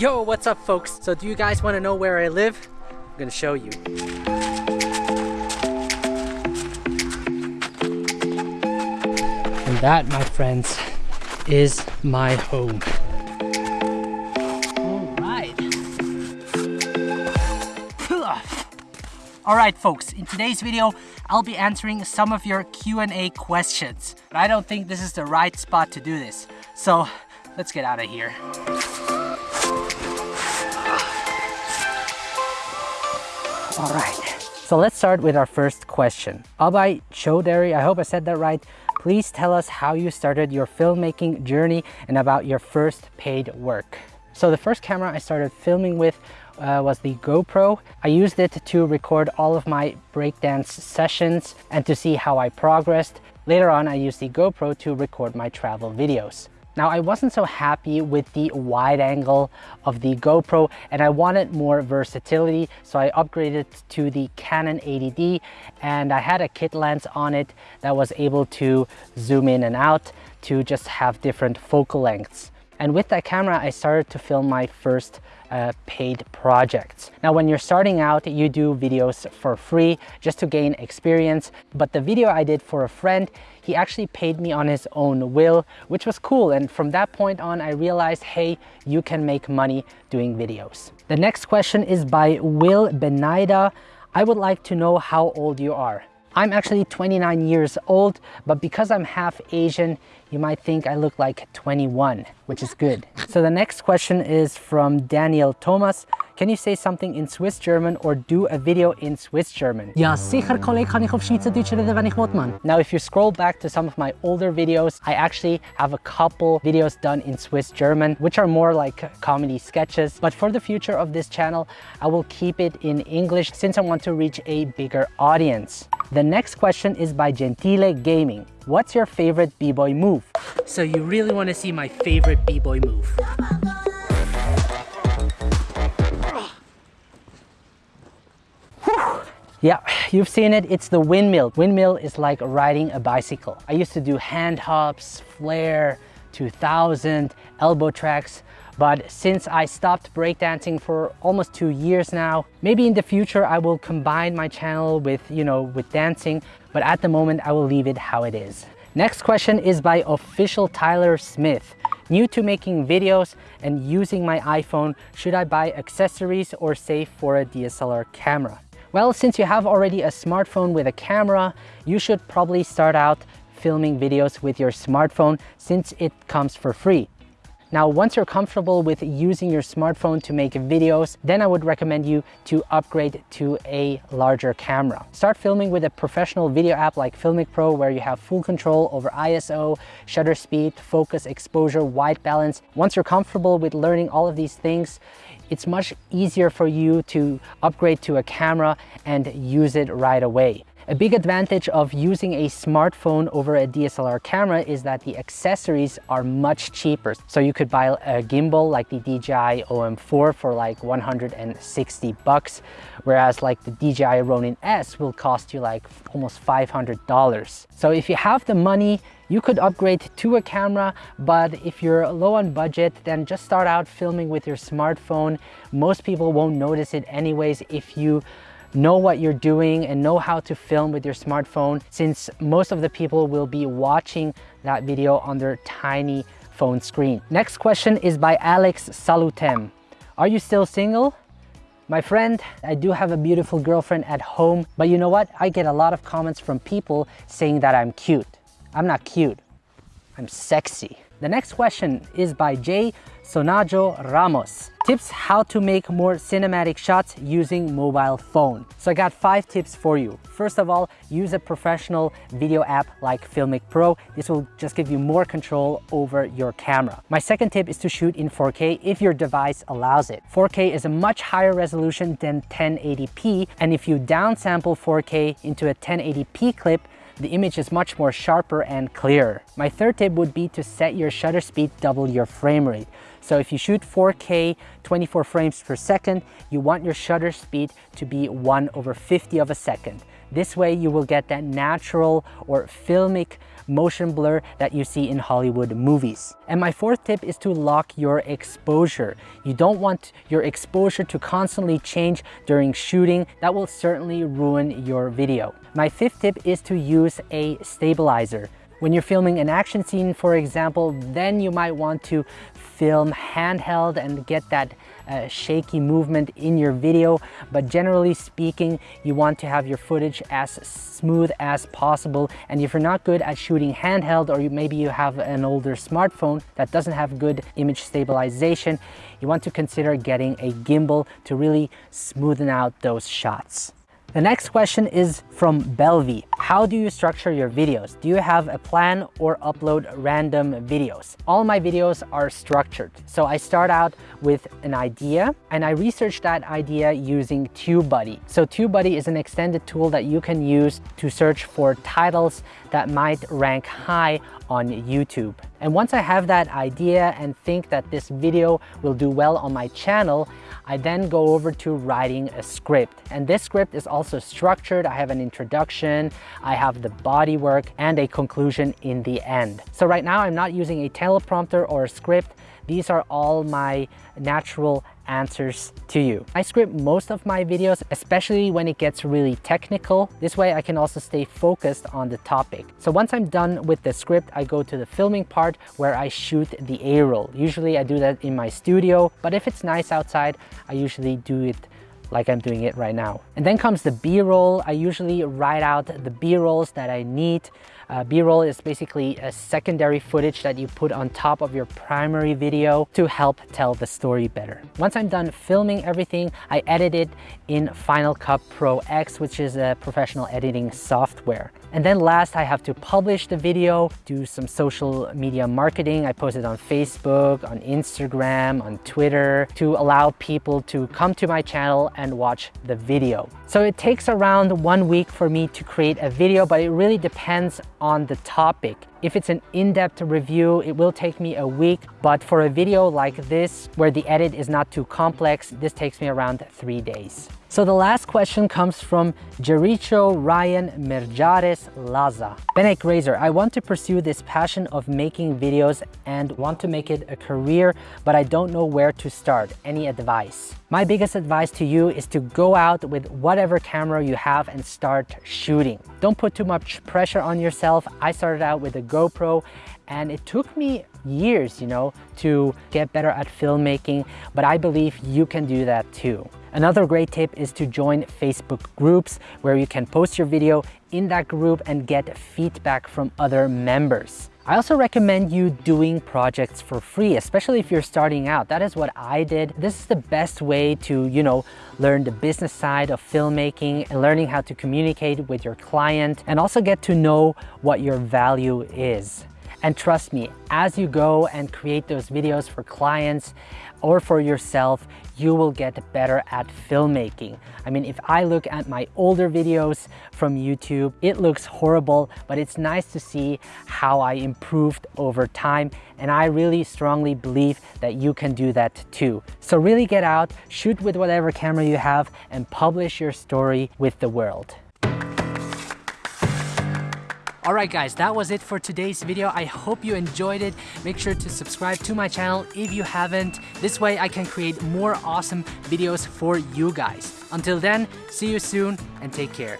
Yo, what's up folks? So do you guys want to know where I live? I'm gonna show you. And that, my friends, is my home. Alright folks, in today's video, I'll be answering some of your Q&A questions. But I don't think this is the right spot to do this. So, let's get out of here. Alright, so let's start with our first question. Abhay Chaudhary, I hope I said that right. Please tell us how you started your filmmaking journey and about your first paid work. So the first camera I started filming with uh, was the GoPro. I used it to record all of my breakdance sessions and to see how I progressed. Later on, I used the GoPro to record my travel videos. Now I wasn't so happy with the wide angle of the GoPro and I wanted more versatility so I upgraded to the Canon 80D and I had a kit lens on it that was able to zoom in and out to just have different focal lengths. And with that camera, I started to film my first uh, paid projects. Now, when you're starting out, you do videos for free just to gain experience. But the video I did for a friend, he actually paid me on his own will, which was cool. And from that point on, I realized, hey, you can make money doing videos. The next question is by Will Benaida. I would like to know how old you are. I'm actually 29 years old, but because I'm half Asian, you might think I look like 21, which is good. So the next question is from Daniel Thomas. Can you say something in Swiss German or do a video in Swiss German? Ja, sicher, Kollege, kann ich auf Schweizerdeutsch reden, wenn ich will, man. Now, if you scroll back to some of my older videos, I actually have a couple videos done in Swiss German, which are more like comedy sketches. But for the future of this channel, I will keep it in English since I want to reach a bigger audience. The next question is by Gentile Gaming. What's your favorite b-boy move? So you really want to see my favorite b-boy move. Yeah, you've seen it, it's the windmill. Windmill is like riding a bicycle. I used to do hand hops, flare, 2000, elbow tracks, but since I stopped breakdancing for almost two years now, maybe in the future I will combine my channel with, you know, with dancing, but at the moment I will leave it how it is. Next question is by official Tyler Smith. New to making videos and using my iPhone, should I buy accessories or save for a DSLR camera? Well, since you have already a smartphone with a camera, you should probably start out filming videos with your smartphone since it comes for free. Now, once you're comfortable with using your smartphone to make videos, then I would recommend you to upgrade to a larger camera. Start filming with a professional video app like Filmic Pro where you have full control over ISO, shutter speed, focus, exposure, white balance. Once you're comfortable with learning all of these things, it's much easier for you to upgrade to a camera and use it right away. A big advantage of using a smartphone over a DSLR camera is that the accessories are much cheaper. So you could buy a gimbal like the DJI OM4 for like 160 bucks, whereas like the DJI Ronin S will cost you like almost $500. So if you have the money, you could upgrade to a camera, but if you're low on budget, then just start out filming with your smartphone. Most people won't notice it anyways if you know what you're doing and know how to film with your smartphone since most of the people will be watching that video on their tiny phone screen. Next question is by Alex Salutem. Are you still single? My friend, I do have a beautiful girlfriend at home, but you know what? I get a lot of comments from people saying that I'm cute. I'm not cute, I'm sexy. The next question is by Jay Sonajo Ramos. Tips how to make more cinematic shots using mobile phone. So I got five tips for you. First of all, use a professional video app like Filmic Pro. This will just give you more control over your camera. My second tip is to shoot in 4K if your device allows it. 4K is a much higher resolution than 1080p and if you downsample 4K into a 1080p clip, the image is much more sharper and clearer. My third tip would be to set your shutter speed double your frame rate. So if you shoot 4K, 24 frames per second, you want your shutter speed to be 1 over 50 of a second. This way you will get that natural or filmic motion blur that you see in Hollywood movies. And my fourth tip is to lock your exposure. You don't want your exposure to constantly change during shooting. That will certainly ruin your video. My fifth tip is to use a stabilizer. When you're filming an action scene, for example, then you might want to film handheld and get that uh, shaky movement in your video. But generally speaking, you want to have your footage as smooth as possible. And if you're not good at shooting handheld, or you, maybe you have an older smartphone that doesn't have good image stabilization, you want to consider getting a gimbal to really smoothen out those shots. The next question is from Belvi. How do you structure your videos? Do you have a plan or upload random videos? All my videos are structured. So I start out with an idea and I research that idea using TubeBuddy. So TubeBuddy is an extended tool that you can use to search for titles that might rank high on YouTube. And once I have that idea and think that this video will do well on my channel, I then go over to writing a script. And this script is also structured. I have an introduction, I have the body work, and a conclusion in the end. So right now I'm not using a teleprompter or a script. These are all my natural answers to you. I script most of my videos, especially when it gets really technical. This way I can also stay focused on the topic. So once I'm done with the script, I go to the filming part where I shoot the A-roll. Usually I do that in my studio, but if it's nice outside, I usually do it like I'm doing it right now. And then comes the B-roll. I usually write out the B-rolls that I need. Uh, B-roll is basically a secondary footage that you put on top of your primary video to help tell the story better. Once I'm done filming everything, I edit it in Final Cut Pro X, which is a professional editing software. And then last, I have to publish the video, do some social media marketing. I post it on Facebook, on Instagram, on Twitter to allow people to come to my channel and watch the video. So it takes around one week for me to create a video, but it really depends on the topic. If it's an in-depth review, it will take me a week, but for a video like this, where the edit is not too complex, this takes me around three days. So the last question comes from Jericho Ryan Merjares Laza. Benek Grazer, I want to pursue this passion of making videos and want to make it a career, but I don't know where to start. Any advice? My biggest advice to you is to go out with whatever camera you have and start shooting. Don't put too much pressure on yourself. I started out with a GoPro and it took me years, you know, to get better at filmmaking, but I believe you can do that too. Another great tip is to join Facebook groups where you can post your video in that group and get feedback from other members. I also recommend you doing projects for free, especially if you're starting out. That is what I did. This is the best way to, you know, learn the business side of filmmaking and learning how to communicate with your client and also get to know what your value is. And trust me, as you go and create those videos for clients or for yourself, you will get better at filmmaking. I mean, if I look at my older videos from YouTube, it looks horrible, but it's nice to see how I improved over time. And I really strongly believe that you can do that too. So really get out, shoot with whatever camera you have and publish your story with the world. Alright guys, that was it for today's video. I hope you enjoyed it. Make sure to subscribe to my channel if you haven't. This way I can create more awesome videos for you guys. Until then, see you soon and take care.